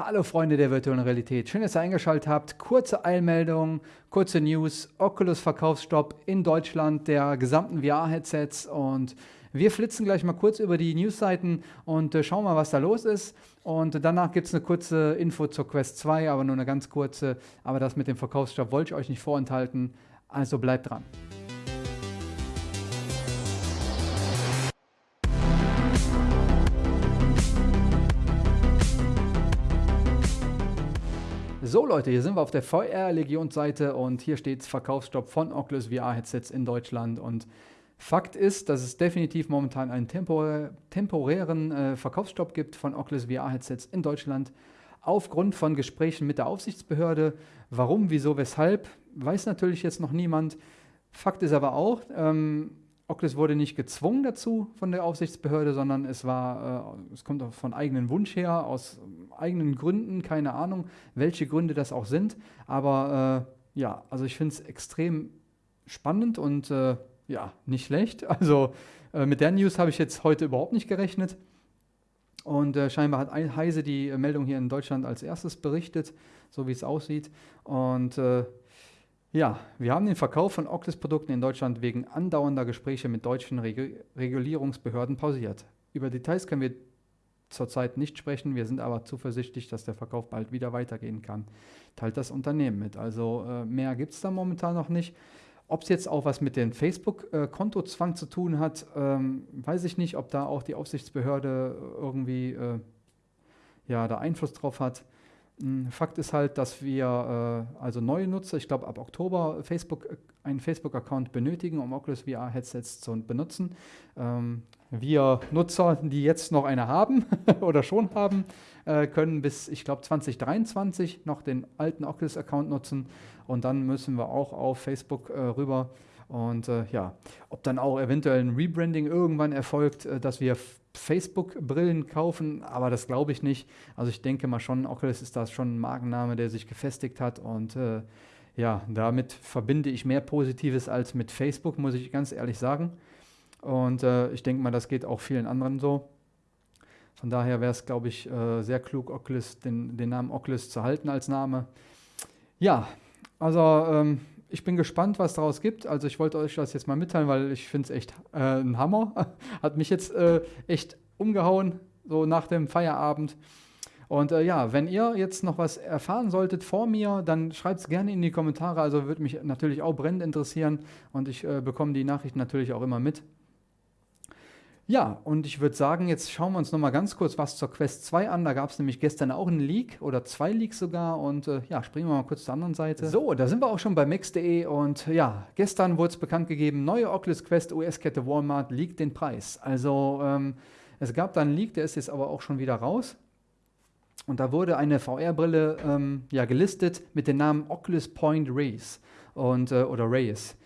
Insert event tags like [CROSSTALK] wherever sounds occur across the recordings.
Hallo Freunde der virtuellen Realität, schön, dass ihr eingeschaltet habt. Kurze Eilmeldung, kurze News, Oculus Verkaufsstopp in Deutschland der gesamten VR-Headsets und wir flitzen gleich mal kurz über die Newsseiten und äh, schauen mal, was da los ist. Und danach gibt es eine kurze Info zur Quest 2, aber nur eine ganz kurze. Aber das mit dem Verkaufsstopp wollte ich euch nicht vorenthalten, also bleibt dran. So Leute, hier sind wir auf der VR-Legionsseite und hier steht Verkaufsstopp von Oculus VR-Headsets in Deutschland und Fakt ist, dass es definitiv momentan einen tempor temporären äh, Verkaufsstopp gibt von Oculus VR-Headsets in Deutschland aufgrund von Gesprächen mit der Aufsichtsbehörde. Warum, wieso, weshalb, weiß natürlich jetzt noch niemand. Fakt ist aber auch, ähm, Oculus wurde nicht gezwungen dazu von der Aufsichtsbehörde, sondern es war, äh, es kommt von eigenem Wunsch her, aus eigenen Gründen, keine Ahnung, welche Gründe das auch sind. Aber äh, ja, also ich finde es extrem spannend und äh, ja, nicht schlecht. [LAUGHS] Also äh, mit der News habe ich jetzt heute überhaupt nicht gerechnet. Und äh, scheinbar hat Heise die Meldung hier in Deutschland als erstes berichtet, so wie es aussieht. Und äh, ja, wir haben den Verkauf von Oculus-Produkten in Deutschland wegen andauernder Gespräche mit deutschen Regu Regulierungsbehörden pausiert. Über Details können wir zurzeit nicht sprechen, wir sind aber zuversichtlich, dass der Verkauf bald wieder weitergehen kann. Teilt das Unternehmen mit. Also äh, mehr gibt es da momentan noch nicht. Ob es jetzt auch was mit dem Facebook-Kontozwang zu tun hat, ähm, weiß ich nicht, ob da auch die Aufsichtsbehörde irgendwie äh, ja, da Einfluss drauf hat. Hm, Fakt ist halt, dass wir äh, also neue Nutzer, ich glaube ab Oktober Facebook, äh, einen Facebook-Account benötigen, um Oculus VR-Headsets zu benutzen. Ähm, wir Nutzer, die jetzt noch eine haben [LAUGHS] oder schon haben, äh, können bis, ich glaube, 2023 noch den alten Oculus-Account nutzen und dann müssen wir auch auf Facebook äh, rüber. Und äh, ja, ob dann auch eventuell ein Rebranding irgendwann erfolgt, äh, dass wir Facebook-Brillen kaufen, aber das glaube ich nicht. Also ich denke mal schon, Oculus ist das schon ein Markenname, der sich gefestigt hat und äh, ja, damit verbinde ich mehr Positives als mit Facebook, muss ich ganz ehrlich sagen. Und äh, ich denke mal, das geht auch vielen anderen so. Von daher wäre es, glaube ich, äh, sehr klug, Oculus, den, den, Namen Oculus zu halten als Name. Ja, also ähm, ich bin gespannt, was daraus gibt. Also ich wollte euch das jetzt mal mitteilen, weil ich finde es echt äh, ein Hammer. [LAUGHS] Hat mich jetzt äh, echt umgehauen, so nach dem Feierabend. Und äh, ja, wenn ihr jetzt noch was erfahren solltet vor mir, dann schreibt es gerne in die Kommentare. Also würde mich natürlich auch brennend interessieren und ich äh, bekomme die Nachrichten natürlich auch immer mit. Ja, und ich würde sagen, jetzt schauen wir uns noch mal ganz kurz was zur Quest 2 an. Da gab es nämlich gestern auch einen Leak oder zwei Leaks sogar. Und äh, ja, springen wir mal kurz zur anderen Seite. So, da sind wir auch schon bei Max.de. Und ja, gestern wurde es bekannt gegeben, neue Oculus Quest US-Kette Walmart liegt den Preis. Also ähm, es gab da einen Leak, der ist jetzt aber auch schon wieder raus. Und da wurde eine VR-Brille ähm, ja, gelistet mit dem Namen Oculus Point Race und, äh, oder Race.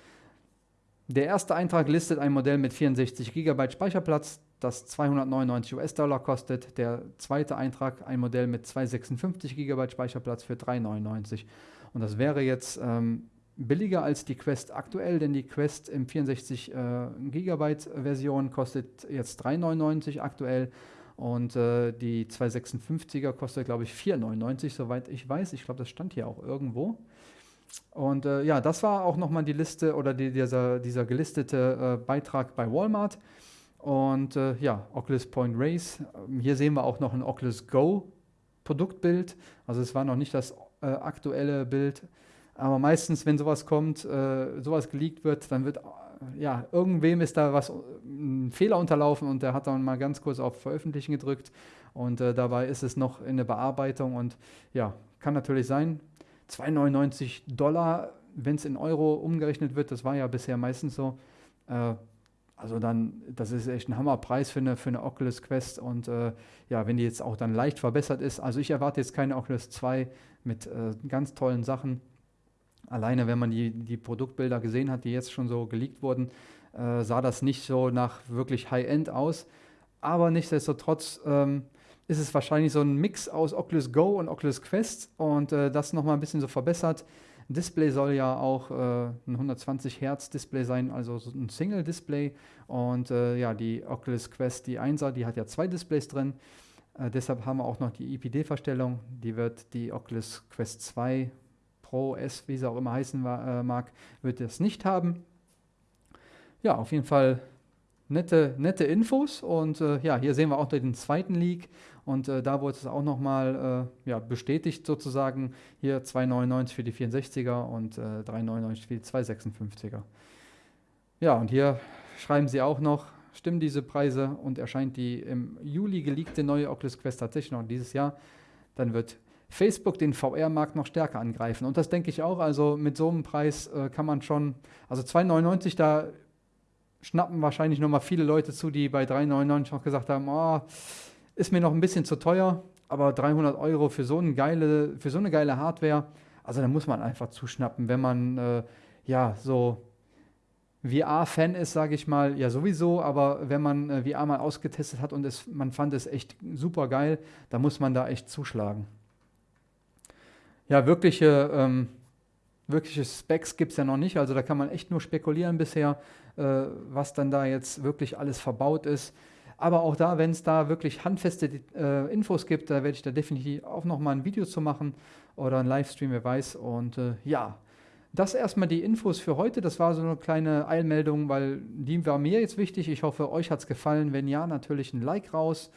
Der erste Eintrag listet ein Modell mit 64 GB Speicherplatz, das 299 US-Dollar kostet. Der zweite Eintrag ein Modell mit 256 GB Speicherplatz für 399. Und das wäre jetzt ähm, billiger als die Quest aktuell, denn die Quest im 64 äh, GB Version kostet jetzt 399 aktuell und äh, die 256er kostet glaube ich 499, soweit ich weiß. Ich glaube, das stand hier auch irgendwo. Und äh, ja, das war auch nochmal die Liste oder die, dieser, dieser gelistete äh, Beitrag bei Walmart. Und äh, ja, Oculus Point Race. Ähm, hier sehen wir auch noch ein Oculus Go Produktbild. Also es war noch nicht das äh, aktuelle Bild. Aber meistens, wenn sowas kommt, äh, sowas geleakt wird, dann wird, äh, ja, irgendwem ist da was, ein Fehler unterlaufen und der hat dann mal ganz kurz auf Veröffentlichen gedrückt. Und dabei ist es noch in der Bearbeitung und ja, kann natürlich sein, 2,99 Dollar, wenn es in Euro umgerechnet wird, das war ja bisher meistens so. Äh, also dann, das ist echt ein Hammerpreis für eine, für eine Oculus Quest und äh, ja, wenn die jetzt auch dann leicht verbessert ist, also ich erwarte jetzt keine Oculus 2 mit äh, ganz tollen Sachen. Alleine, wenn man die, die Produktbilder gesehen hat, die jetzt schon so geleakt wurden, äh, sah das nicht so nach wirklich High-End aus. Aber nichtsdestotrotz ähm, ist es wahrscheinlich so ein Mix aus Oculus Go und Oculus Quest und äh, das nochmal ein bisschen so verbessert. Display soll ja auch äh, ein 120 Hertz Display sein, also so ein Single Display. Und äh, ja, die Oculus Quest, die 1er, die hat ja zwei Displays drin. Äh, deshalb haben wir auch noch die IPD-Verstellung. Die wird die Oculus Quest 2 Pro S, wie sie auch immer heißen äh, mag, wird das nicht haben. Ja, auf jeden Fall nette, nette Infos und äh, ja, hier sehen wir auch den zweiten Leak und äh, da wurde es auch nochmal äh, ja, bestätigt sozusagen, hier 2,99 für die 64er und äh, 3,99 für die 256er. Ja, und hier schreiben sie auch noch, stimmen diese Preise und erscheint die im Juli geleakte neue Oculus Quest tatsächlich noch dieses Jahr, dann wird Facebook den VR-Markt noch stärker angreifen. Und das denke ich auch. Also mit so einem Preis äh, kann man schon, also 2,99, da schnappen wahrscheinlich nochmal viele Leute zu, die bei 3,99 noch gesagt haben, oh, ist mir noch ein bisschen zu teuer, aber 300 Euro für so eine geile, für so eine geile Hardware, also da muss man einfach zuschnappen, wenn man äh, ja so VR-Fan ist, sage ich mal, ja sowieso, aber wenn man äh, VR mal ausgetestet hat und es, man fand es echt super geil, da muss man da echt zuschlagen. Ja, wirkliche, ähm, wirkliche Specs gibt es ja noch nicht, also da kann man echt nur spekulieren bisher, äh, was dann da jetzt wirklich alles verbaut ist. Aber auch da, wenn es da wirklich handfeste äh, Infos gibt, da werde ich da definitiv auch nochmal ein Video zu machen oder ein Livestream, wer weiß. Und äh, ja, das erstmal die Infos für heute. Das war so eine kleine Eilmeldung, weil die war mir jetzt wichtig. Ich hoffe, euch hat es gefallen. Wenn ja, natürlich ein Like raus.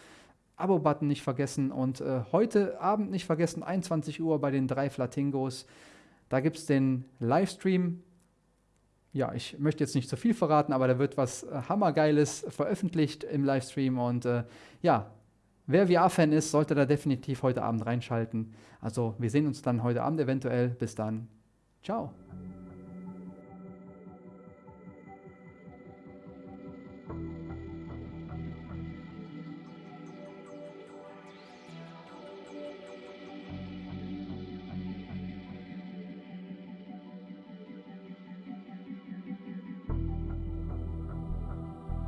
Abo-Button nicht vergessen und äh, heute Abend nicht vergessen, 21 Uhr bei den drei Flatingos. Da gibt es den Livestream. Ja, ich möchte jetzt nicht zu viel verraten, aber da wird was äh, Hammergeiles veröffentlicht im Livestream. Und äh, ja, wer VR-Fan ist, sollte da definitiv heute Abend reinschalten. Also wir sehen uns dann heute Abend eventuell. Bis dann. Ciao.